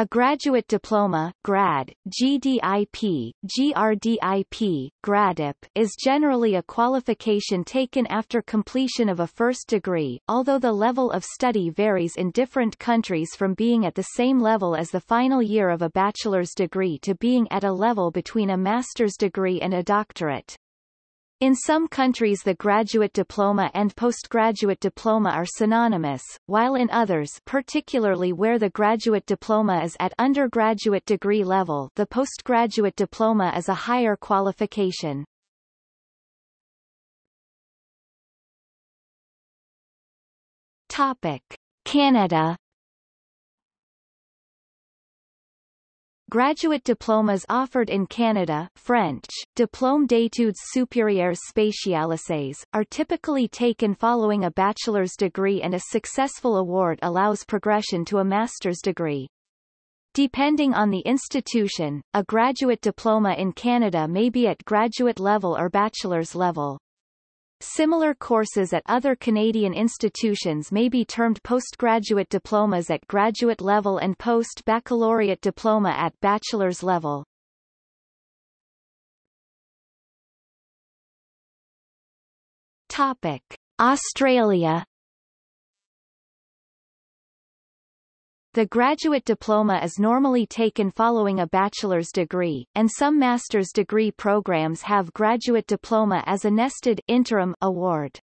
A graduate diploma grad, GDIP, GRDIP, GRADIP, is generally a qualification taken after completion of a first degree, although the level of study varies in different countries from being at the same level as the final year of a bachelor's degree to being at a level between a master's degree and a doctorate. In some countries the graduate diploma and postgraduate diploma are synonymous, while in others particularly where the graduate diploma is at undergraduate degree level the postgraduate diploma is a higher qualification. Topic. Canada Graduate diplomas offered in Canada French, Diplôme d'études supérieures spécialisées, are typically taken following a bachelor's degree and a successful award allows progression to a master's degree. Depending on the institution, a graduate diploma in Canada may be at graduate level or bachelor's level. Similar courses at other Canadian institutions may be termed postgraduate diplomas at graduate level and post-baccalaureate diploma at bachelor's level. Topic: Australia The graduate diploma is normally taken following a bachelor's degree, and some master's degree programs have graduate diploma as a nested interim award.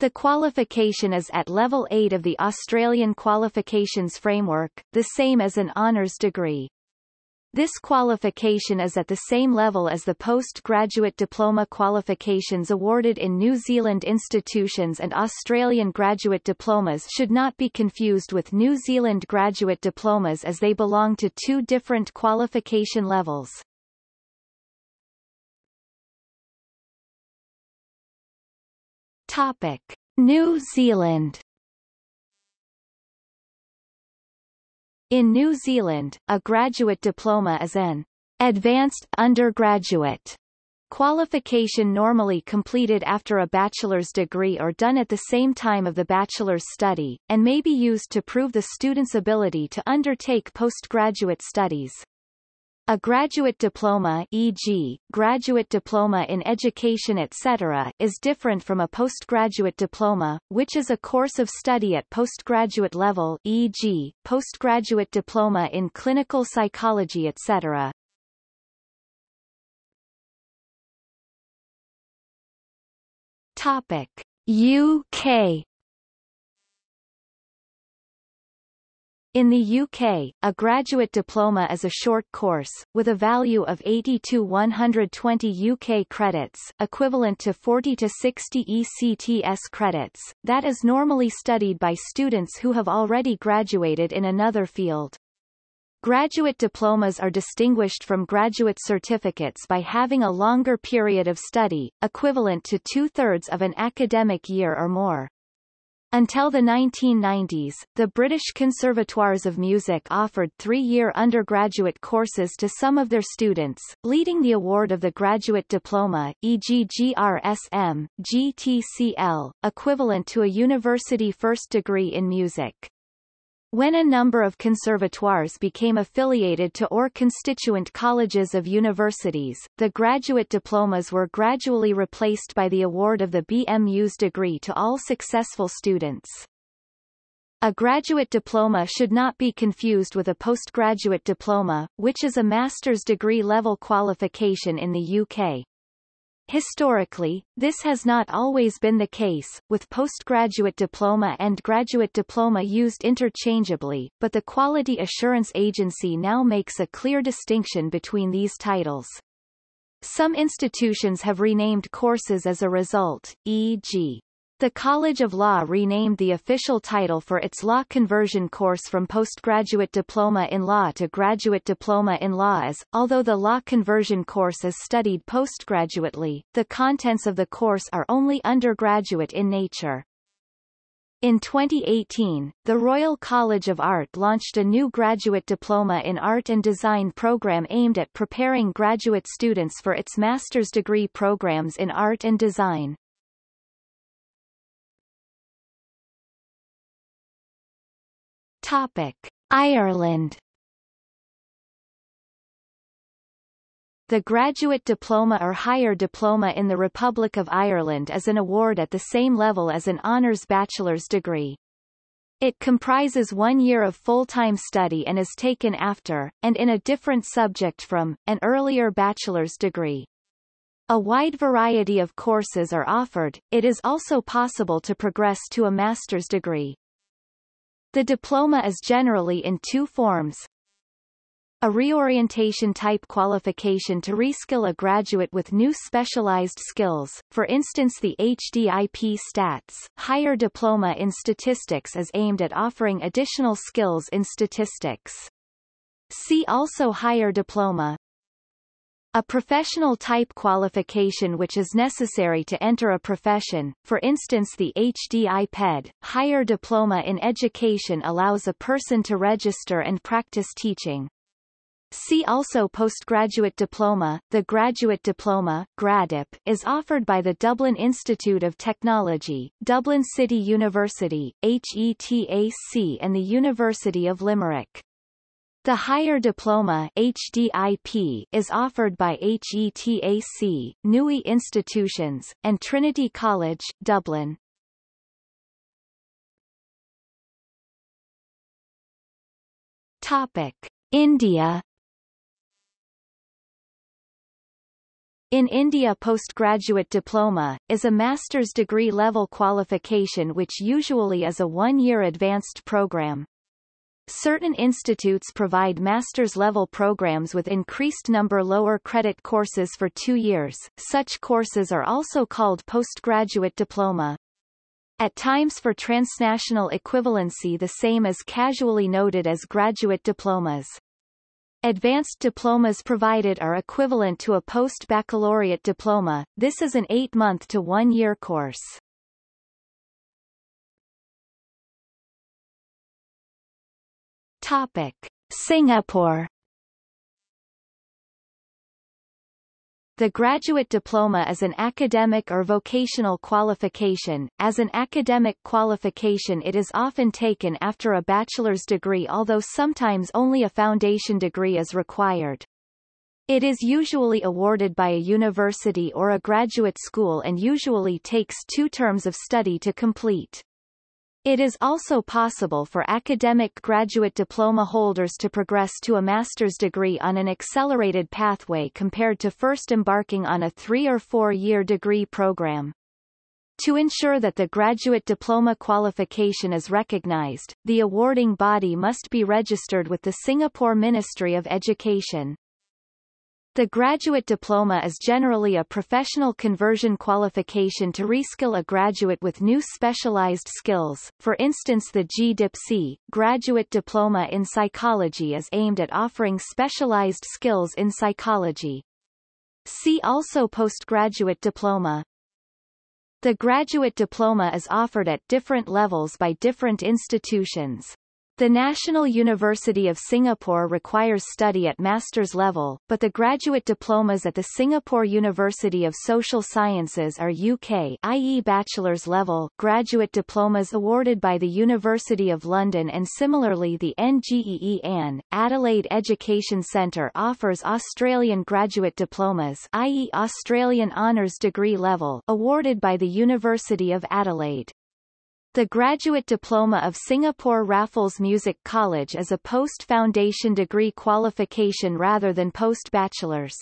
The qualification is at level 8 of the Australian Qualifications Framework, the same as an honours degree. This qualification is at the same level as the postgraduate diploma qualifications awarded in New Zealand institutions and Australian graduate diplomas should not be confused with New Zealand graduate diplomas as they belong to two different qualification levels. Topic. New Zealand In New Zealand, a graduate diploma is an advanced undergraduate qualification normally completed after a bachelor's degree or done at the same time of the bachelor's study, and may be used to prove the student's ability to undertake postgraduate studies. A graduate diploma e.g., graduate diploma in education etc. is different from a postgraduate diploma, which is a course of study at postgraduate level e.g., postgraduate diploma in clinical psychology etc. Topic. UK In the UK, a graduate diploma is a short course, with a value of 80 to 120 UK credits equivalent to 40 to 60 ECTS credits, that is normally studied by students who have already graduated in another field. Graduate diplomas are distinguished from graduate certificates by having a longer period of study, equivalent to two-thirds of an academic year or more. Until the 1990s, the British Conservatoires of Music offered three-year undergraduate courses to some of their students, leading the award of the graduate diploma, e.g. GRSM, GTCL, equivalent to a university first degree in music. When a number of conservatoires became affiliated to or constituent colleges of universities, the graduate diplomas were gradually replaced by the award of the BMus degree to all successful students. A graduate diploma should not be confused with a postgraduate diploma, which is a master's degree level qualification in the UK. Historically, this has not always been the case, with postgraduate diploma and graduate diploma used interchangeably, but the Quality Assurance Agency now makes a clear distinction between these titles. Some institutions have renamed courses as a result, e.g. The College of Law renamed the official title for its law conversion course from postgraduate diploma in law to graduate diploma in law as, although the law conversion course is studied postgraduately, the contents of the course are only undergraduate in nature. In 2018, the Royal College of Art launched a new graduate diploma in art and design program aimed at preparing graduate students for its master's degree programs in art and design. Topic: Ireland. The graduate diploma or higher diploma in the Republic of Ireland is an award at the same level as an honours bachelor's degree. It comprises one year of full-time study and is taken after, and in a different subject from, an earlier bachelor's degree. A wide variety of courses are offered, it is also possible to progress to a master's degree. The diploma is generally in two forms, a reorientation type qualification to reskill a graduate with new specialized skills, for instance the HDIP Stats, higher diploma in statistics is aimed at offering additional skills in statistics. See also higher diploma, a professional type qualification which is necessary to enter a profession, for instance the HDipEd, higher diploma in education allows a person to register and practice teaching. See also postgraduate diploma. The graduate diploma GRADIP, is offered by the Dublin Institute of Technology, Dublin City University, HETAC and the University of Limerick. The higher diploma HDIP is offered by HETAC, NUI Institutions, and Trinity College, Dublin. Topic: India In India postgraduate diploma, is a master's degree level qualification which usually is a one-year advanced program. Certain institutes provide master's level programs with increased number lower credit courses for two years, such courses are also called postgraduate diploma. At times for transnational equivalency the same is casually noted as graduate diplomas. Advanced diplomas provided are equivalent to a post-baccalaureate diploma, this is an eight-month to one-year course. Topic. Singapore The graduate diploma is an academic or vocational qualification. As an academic qualification it is often taken after a bachelor's degree although sometimes only a foundation degree is required. It is usually awarded by a university or a graduate school and usually takes two terms of study to complete. It is also possible for academic graduate diploma holders to progress to a master's degree on an accelerated pathway compared to first embarking on a three- or four-year degree program. To ensure that the graduate diploma qualification is recognized, the awarding body must be registered with the Singapore Ministry of Education. The graduate diploma is generally a professional conversion qualification to reskill a graduate with new specialized skills. For instance the GDIPC, Graduate Diploma in Psychology is aimed at offering specialized skills in psychology. See also postgraduate diploma. The graduate diploma is offered at different levels by different institutions. The National University of Singapore requires study at master's level, but the graduate diplomas at the Singapore University of Social Sciences are UK i.e. bachelor's level graduate diplomas awarded by the University of London and similarly the Ngee Ann, Adelaide Education Centre offers Australian graduate diplomas i.e. Australian honours degree level awarded by the University of Adelaide. The Graduate Diploma of Singapore Raffles Music College is a post-foundation degree qualification rather than post-bachelor's.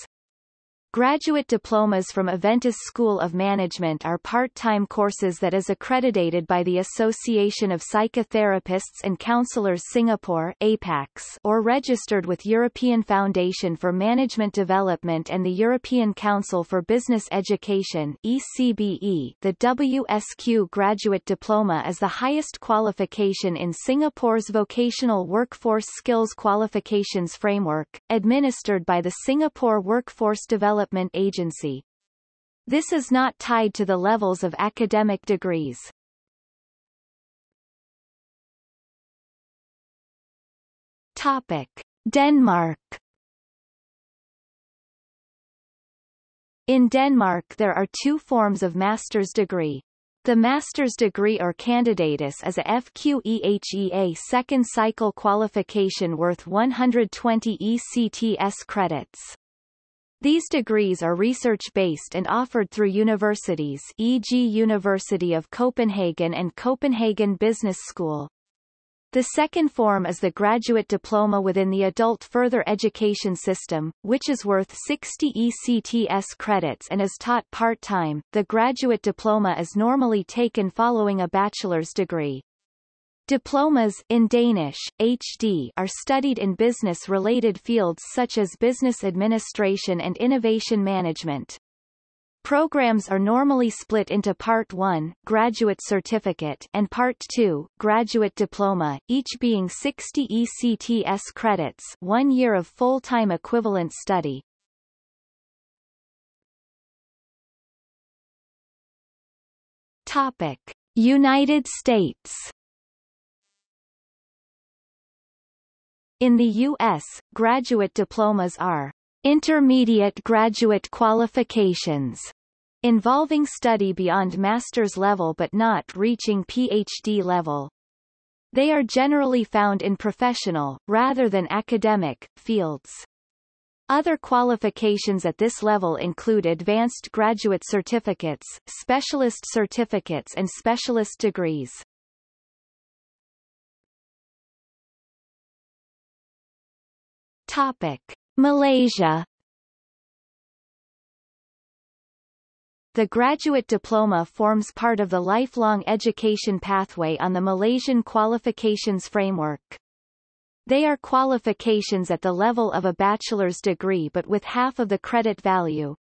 Graduate diplomas from Aventis School of Management are part-time courses that is accredited by the Association of Psychotherapists and Counselors Singapore APACS, or registered with European Foundation for Management Development and the European Council for Business Education ECBE. The WSQ Graduate Diploma is the highest qualification in Singapore's Vocational Workforce Skills Qualifications Framework, administered by the Singapore Workforce Development Development Agency. This is not tied to the levels of academic degrees. Topic. Denmark In Denmark there are two forms of master's degree. The master's degree or candidatus is a FQEHEA second cycle qualification worth 120 ECTS credits. These degrees are research-based and offered through universities e.g. University of Copenhagen and Copenhagen Business School. The second form is the graduate diploma within the adult further education system, which is worth 60 ECTS credits and is taught part-time. The graduate diploma is normally taken following a bachelor's degree. Diplomas in Danish, HD are studied in business-related fields such as business administration and innovation management. Programs are normally split into Part 1 graduate certificate and Part 2 graduate diploma, each being 60 ECTS credits one year of full-time equivalent study. Topic. United States In the U.S., graduate diplomas are intermediate graduate qualifications involving study beyond master's level but not reaching PhD level. They are generally found in professional, rather than academic, fields. Other qualifications at this level include advanced graduate certificates, specialist certificates and specialist degrees. Topic. Malaysia The graduate diploma forms part of the lifelong education pathway on the Malaysian qualifications framework. They are qualifications at the level of a bachelor's degree but with half of the credit value.